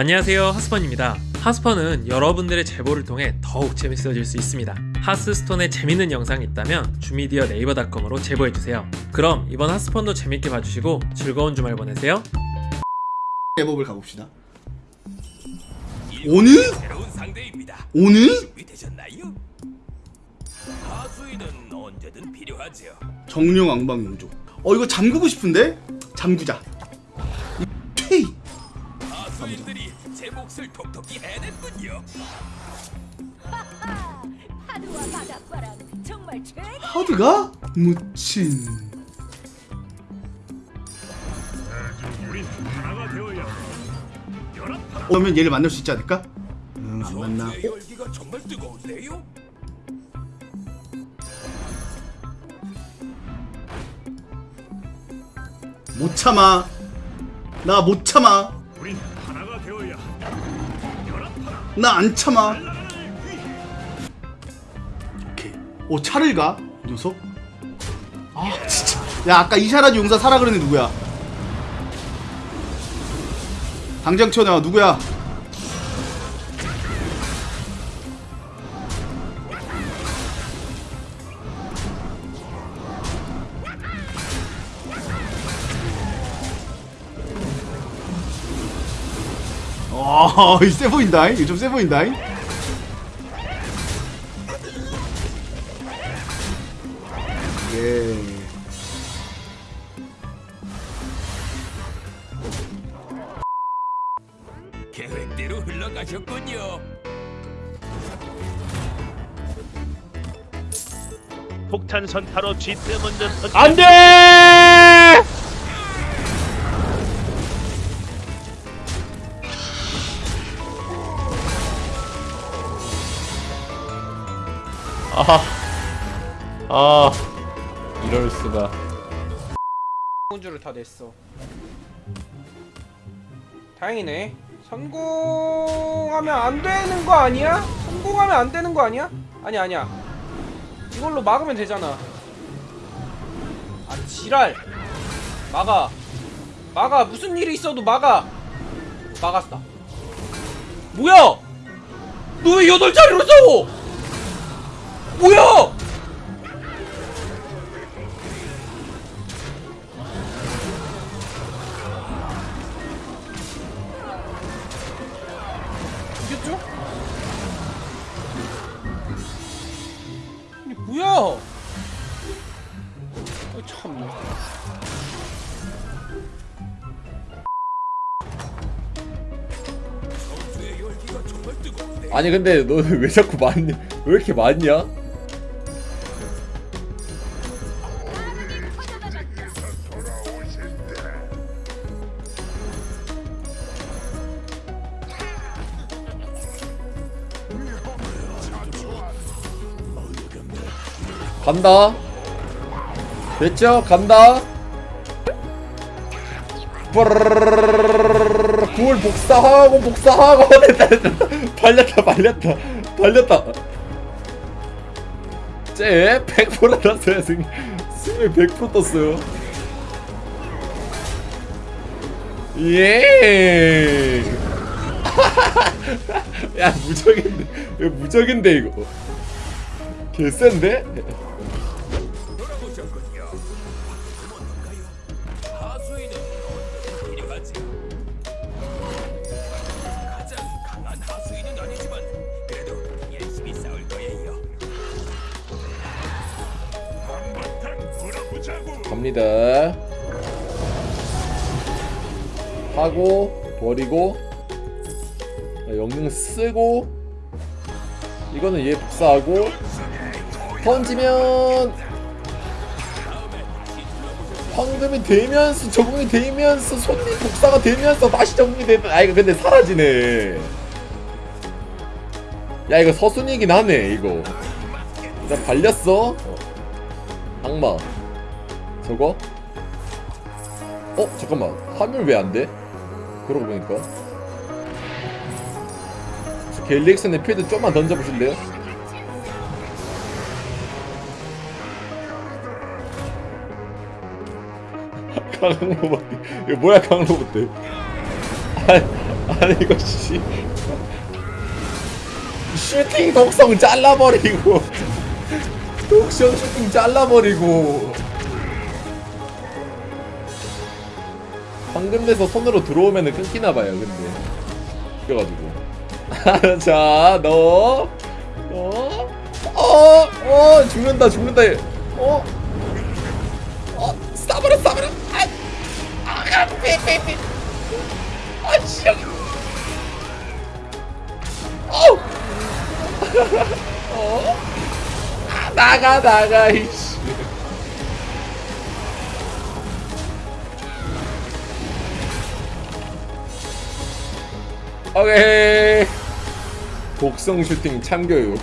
안녕하세요 하스펀입니다. 하스펀은 여러분들의 제보를 통해 더욱 재밌어질 수 있습니다. 하스스톤에 재밌는 영상이 있다면 주미디어 네이버닷컴으로 제보해주세요. 그럼 이번 하스펀도 재밌게 봐주시고 즐거운 주말 보내세요. 제법을 가봅시다. 오늘? 오늘? 정령 왕방 용조. 어 이거 잠그고 싶은데? 잠구자. 수인들이 제 몫을 톡톡히 해냈군요. 파도와 바닷바람 정말 최. 하드가 묻힌. 오면 얘를 만날 수 있지 않을까? 음, 안 만나. 열기가 정말 뜨거운데요? 못 참아. 나 못 참아. 나 안 참아. 오케이. 오 차를 가? 이 녀석? 아 진짜. 야 아까 이샤라지 용사 사라 그러는 누구야? 당장 쳐내와 누구야? 아, 와이 세 보인다 이거 좀 세 보인다 예. 계획대로 흘러가셨군요. 폭탄 선타로 쥐 때문에 안돼! 아, 아, 이럴 수가. 혼주를 다 냈어. 다행이네. 성공하면 안 되는 거 아니야? 성공하면 안 되는 거 아니야? 아니 아니야. 이걸로 막으면 되잖아. 아 지랄. 막아. 막아. 무슨 일이 있어도 막아. 막았어 뭐야? 너 왜 여덟 자리로 싸워? 뭐야! 이겼죠? 이게 뭐야! 어, 참. 아니 근데 너왜 자꾸 많이 왜 이렇게 많냐? 간다 됐죠? 간다 구울 복사하고 복사하고 됐다 다 발렸다 발렸다 발렸다 쟤 100% 났어요 승리 승리 100% 떴어요 예. 야 무적인데 이거 무적인데 이거 개센데? 갑니다. 하고 버리고 자, 영능 쓰고 이거는 얘 복사하고 던지면 황금이 되면서 적응이 되면서 손님 복사가 되면서 다시 적응이 되면 아 이거 근데 사라지네. 야 이거 서순이긴 하네 이거. 일단 발렸어. 어. 악마 저거? 어? 잠깐만 화면 왜 안 돼? 그러고 보니까 저 갤릭슨의 필드 좀만 던져보실래요? 강로봇 이거 뭐야 강로봇 아, 아니 이거 씨 슈팅 독성 잘라버리고 독성 슈팅 잘라버리고 방금 내서 손으로 들어오면은 끊기나봐요 근데 그래가지고 자 너 너, 어, 어, 죽는다, 죽는다. 얘. 어, 어, 싸버려, 싸버려. 아, 아, 삐, 삐, 삐. 아, 씨. 어, 어, 아, 나가, 나가, 이씨. 오케이. 독성 슈팅 참교육.